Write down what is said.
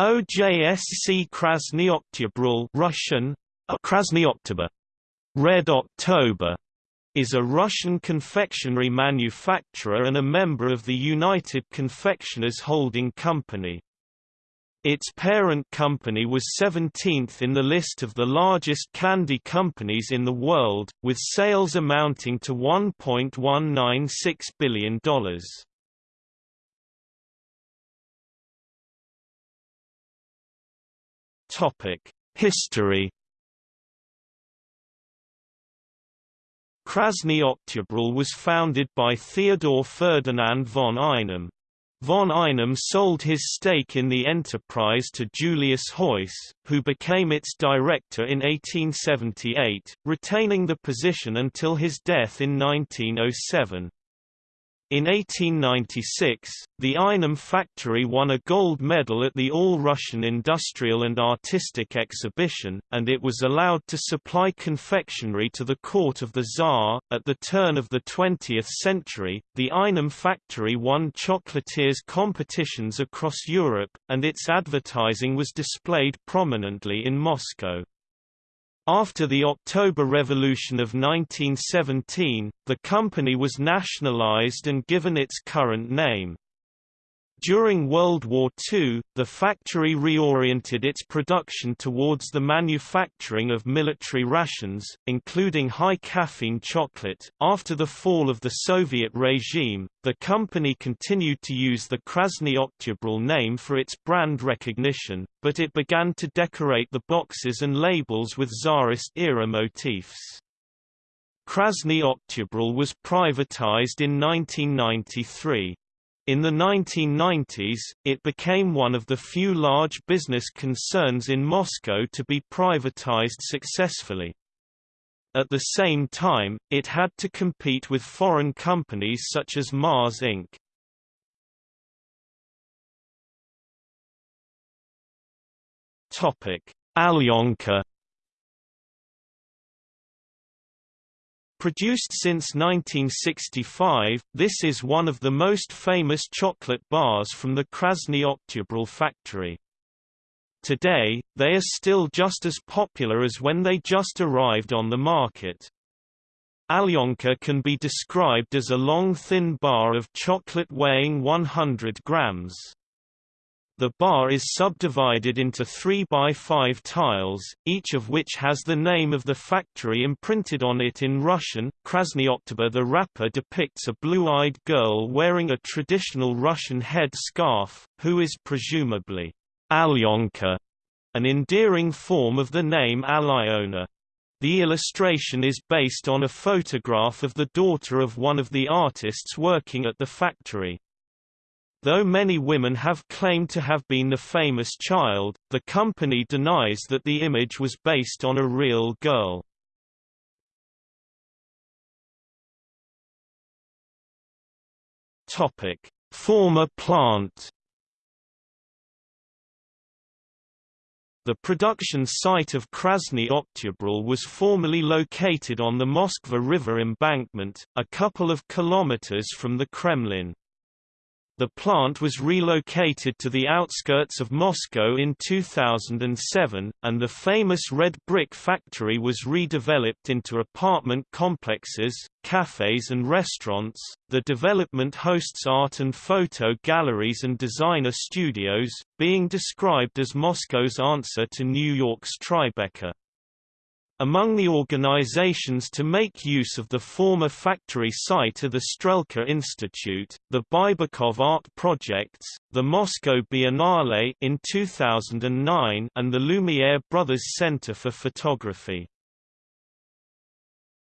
OJSC Krasny Oktyabr Russian, Krasny Red October, is a Russian confectionery manufacturer and a member of the United Confectioners Holding Company. Its parent company was 17th in the list of the largest candy companies in the world, with sales amounting to $1.196 billion. History Krasny Oktyabr was founded by Theodor Ferdinand von Einem. Von Einem sold his stake in the enterprise to Julius Heuss, who became its director in 1878, retaining the position until his death in 1907. In 1896, the Einem factory won a gold medal at the All-Russian Industrial and Artistic Exhibition, and it was allowed to supply confectionery to the court of the Tsar. At the turn of the 20th century, the Einem factory won chocolatiers competitions across Europe, and its advertising was displayed prominently in Moscow. After the October Revolution of 1917, the company was nationalized and given its current name. During World War II, the factory reoriented its production towards the manufacturing of military rations, including high caffeine chocolate. After the fall of the Soviet regime, the company continued to use the Krasny Oktyabr name for its brand recognition, but it began to decorate the boxes and labels with Tsarist-era motifs. Krasny Oktyabr was privatized in 1993. In the 1990s, it became one of the few large business concerns in Moscow to be privatized successfully. At the same time, it had to compete with foreign companies such as Mars Inc. Alyonka Produced since 1965, this is one of the most famous chocolate bars from the Krasny Oktyabr factory. Today, they are still just as popular as when they just arrived on the market. Alyonka can be described as a long thin bar of chocolate weighing 100 grams. The bar is subdivided into 3 by 5 tiles, each of which has the name of the factory imprinted on it in Russian. Krasny Oktyabr The wrapper depicts a blue-eyed girl wearing a traditional Russian head scarf, who is presumably Alyonka, an endearing form of the name Alyona. The illustration is based on a photograph of the daughter of one of the artists working at the factory. Though many women have claimed to have been the famous child, the company denies that the image was based on a real girl. Topic: Former plant. The production site of Krasny Oktyabr was formerly located on the Moskva River embankment, a couple of kilometers from the Kremlin. The plant was relocated to the outskirts of Moscow in 2007, and the famous red brick factory was redeveloped into apartment complexes, cafes, and restaurants. The development hosts art and photo galleries and designer studios, being described as Moscow's answer to New York's Tribeca. Among the organizations to make use of the former factory site are the Strelka Institute, the Baibakov Art Projects, the Moscow Biennale in 2009 and the Lumiere Brothers Center for Photography.